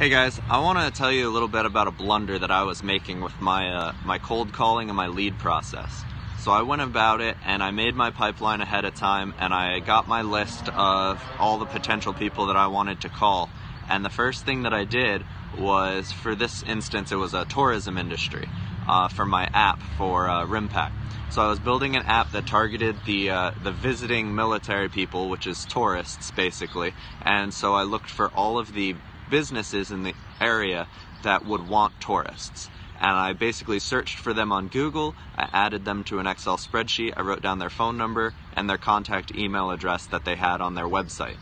Hey guys, I want to tell you a little bit about a blunder that I was making with my uh, my cold calling and my lead process. So I went about it and I made my pipeline ahead of time and I got my list of all the potential people that I wanted to call. And the first thing that I did was, for this instance, it was a tourism industry uh, for my app for uh, RIMPAC. So I was building an app that targeted the uh, the visiting military people, which is tourists basically. And so I looked for all of the businesses in the area that would want tourists. And I basically searched for them on Google, I added them to an Excel spreadsheet, I wrote down their phone number and their contact email address that they had on their website.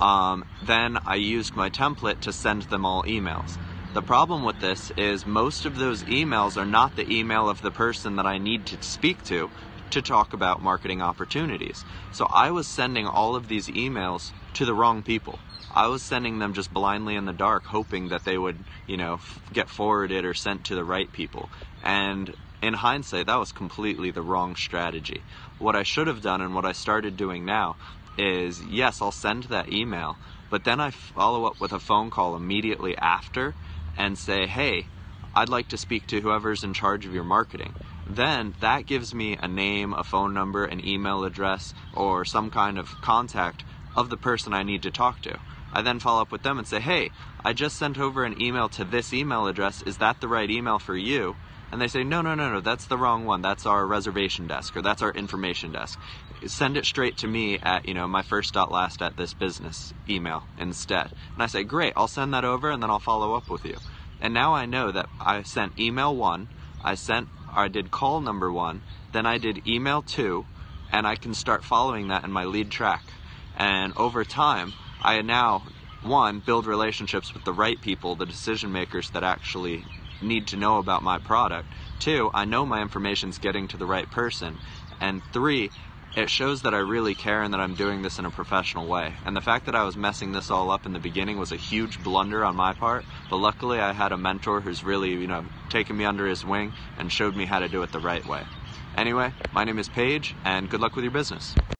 Um, then I used my template to send them all emails. The problem with this is most of those emails are not the email of the person that I need to speak to to talk about marketing opportunities. So I was sending all of these emails to the wrong people. I was sending them just blindly in the dark, hoping that they would, you know, get forwarded or sent to the right people. And in hindsight, that was completely the wrong strategy. What I should have done and what I started doing now is yes, I'll send that email, but then I follow up with a phone call immediately after and say, hey, I'd like to speak to whoever's in charge of your marketing. Then that gives me a name, a phone number, an email address, or some kind of contact of the person I need to talk to. I then follow up with them and say, hey, I just sent over an email to this email address. Is that the right email for you? And they say, no, no, no, no, that's the wrong one. That's our reservation desk or that's our information desk. Send it straight to me at, you know, my first dot last at this business email instead. And I say, great, I'll send that over and then I'll follow up with you. And now I know that I sent email one, I sent, I did call number one, then I did email two, and I can start following that in my lead track. And over time, I now, one, build relationships with the right people, the decision makers that actually need to know about my product. Two, I know my information's getting to the right person. And three, it shows that I really care and that I'm doing this in a professional way. And the fact that I was messing this all up in the beginning was a huge blunder on my part, but luckily I had a mentor who's really, you know, taken me under his wing and showed me how to do it the right way. Anyway, my name is Paige, and good luck with your business.